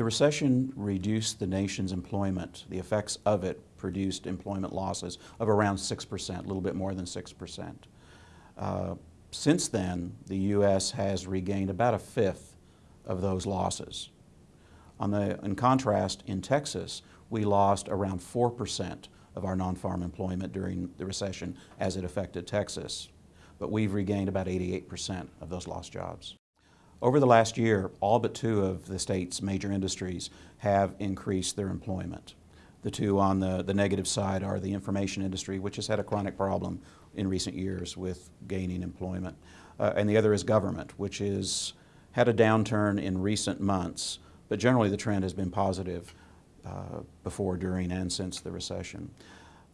The recession reduced the nation's employment. The effects of it produced employment losses of around 6%, a little bit more than 6%. Uh, since then, the U.S. has regained about a fifth of those losses. On the, in contrast, in Texas, we lost around 4% of our non-farm employment during the recession as it affected Texas. But we've regained about 88% of those lost jobs. Over the last year, all but two of the state's major industries have increased their employment. The two on the, the negative side are the information industry, which has had a chronic problem in recent years with gaining employment. Uh, and the other is government, which has had a downturn in recent months, but generally the trend has been positive uh, before, during, and since the recession.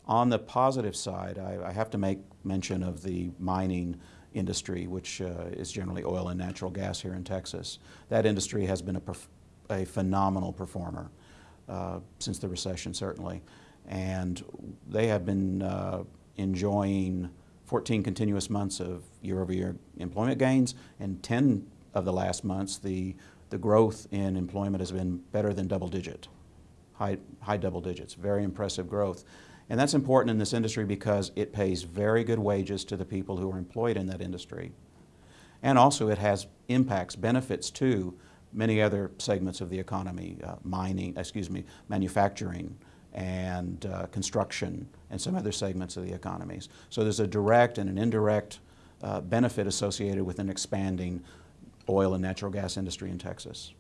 On the positive side, I, I have to make mention of the mining industry, which uh, is generally oil and natural gas here in Texas. That industry has been a, a phenomenal performer uh, since the recession, certainly. And they have been uh, enjoying 14 continuous months of year-over-year -year employment gains, and 10 of the last months, the, the growth in employment has been better than double digit, high, high double digits, very impressive growth. And that's important in this industry because it pays very good wages to the people who are employed in that industry. And also it has impacts, benefits to many other segments of the economy, uh, mining, excuse me, manufacturing and uh, construction and some other segments of the economies. So there's a direct and an indirect uh, benefit associated with an expanding oil and natural gas industry in Texas.